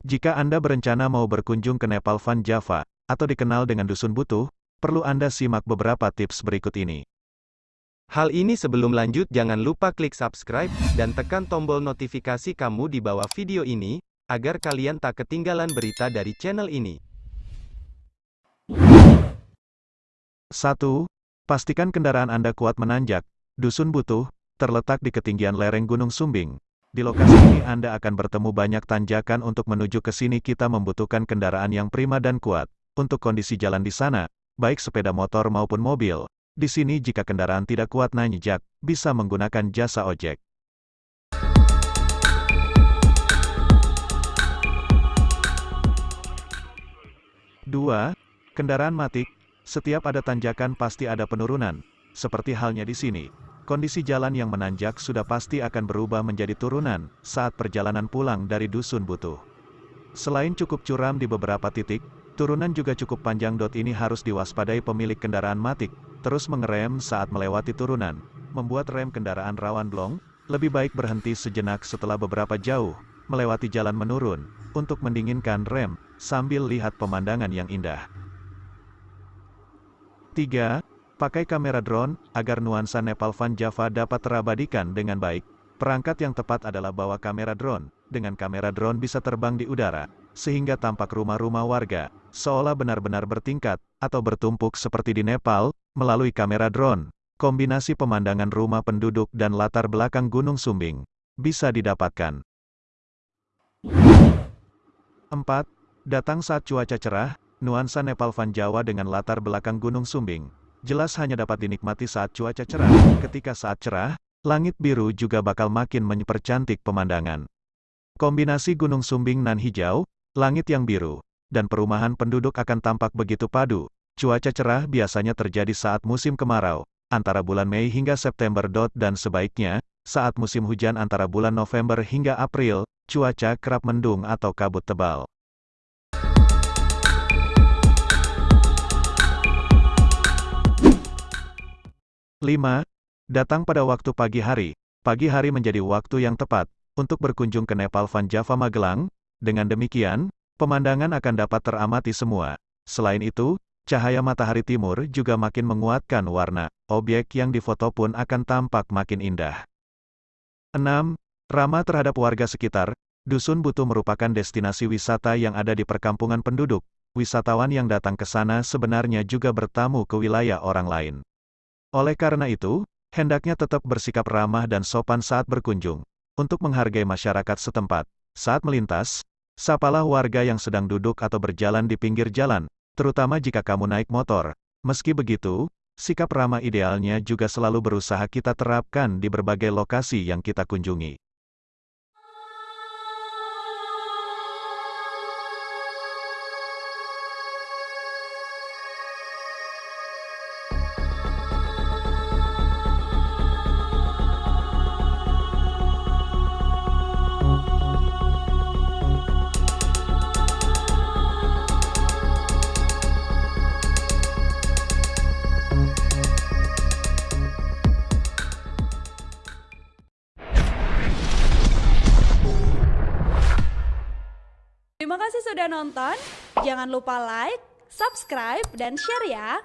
Jika Anda berencana mau berkunjung ke Nepal Van Java, atau dikenal dengan Dusun Butuh, perlu Anda simak beberapa tips berikut ini. Hal ini sebelum lanjut jangan lupa klik subscribe, dan tekan tombol notifikasi kamu di bawah video ini, agar kalian tak ketinggalan berita dari channel ini. 1. Pastikan kendaraan Anda kuat menanjak. Dusun Butuh, terletak di ketinggian lereng Gunung Sumbing. Di lokasi ini Anda akan bertemu banyak tanjakan untuk menuju ke sini kita membutuhkan kendaraan yang prima dan kuat. Untuk kondisi jalan di sana, baik sepeda motor maupun mobil, di sini jika kendaraan tidak kuat nanjak, bisa menggunakan jasa ojek. Dua, kendaraan matik. Setiap ada tanjakan pasti ada penurunan. Seperti halnya di sini. Kondisi jalan yang menanjak sudah pasti akan berubah menjadi turunan saat perjalanan pulang dari dusun butuh. Selain cukup curam di beberapa titik, turunan juga cukup panjang. Ini harus diwaspadai pemilik kendaraan matik, terus mengerem saat melewati turunan, membuat rem kendaraan rawan blong, lebih baik berhenti sejenak setelah beberapa jauh, melewati jalan menurun, untuk mendinginkan rem, sambil lihat pemandangan yang indah. 3. Pakai kamera drone, agar nuansa Nepal Van Java dapat terabadikan dengan baik. Perangkat yang tepat adalah bawa kamera drone. Dengan kamera drone bisa terbang di udara, sehingga tampak rumah-rumah warga, seolah benar-benar bertingkat, atau bertumpuk seperti di Nepal, melalui kamera drone. Kombinasi pemandangan rumah penduduk dan latar belakang Gunung Sumbing, bisa didapatkan. 4. Datang saat cuaca cerah, nuansa Nepal Van Jawa dengan latar belakang Gunung Sumbing, jelas hanya dapat dinikmati saat cuaca cerah. Ketika saat cerah, langit biru juga bakal makin mempercantik pemandangan. Kombinasi Gunung Sumbing nan hijau, langit yang biru, dan perumahan penduduk akan tampak begitu padu. Cuaca cerah biasanya terjadi saat musim kemarau, antara bulan Mei hingga September. Dan sebaiknya, saat musim hujan antara bulan November hingga April, cuaca kerap mendung atau kabut tebal. 5. Datang pada waktu pagi hari. Pagi hari menjadi waktu yang tepat untuk berkunjung ke Nepal Van Java Magelang. Dengan demikian, pemandangan akan dapat teramati semua. Selain itu, cahaya matahari timur juga makin menguatkan warna. Objek yang difoto pun akan tampak makin indah. 6. Ramah terhadap warga sekitar. Dusun Butuh merupakan destinasi wisata yang ada di perkampungan penduduk. Wisatawan yang datang ke sana sebenarnya juga bertamu ke wilayah orang lain. Oleh karena itu, hendaknya tetap bersikap ramah dan sopan saat berkunjung. Untuk menghargai masyarakat setempat, saat melintas, sapalah warga yang sedang duduk atau berjalan di pinggir jalan, terutama jika kamu naik motor. Meski begitu, sikap ramah idealnya juga selalu berusaha kita terapkan di berbagai lokasi yang kita kunjungi. Terima kasih sudah nonton. Jangan lupa like, subscribe, dan share ya.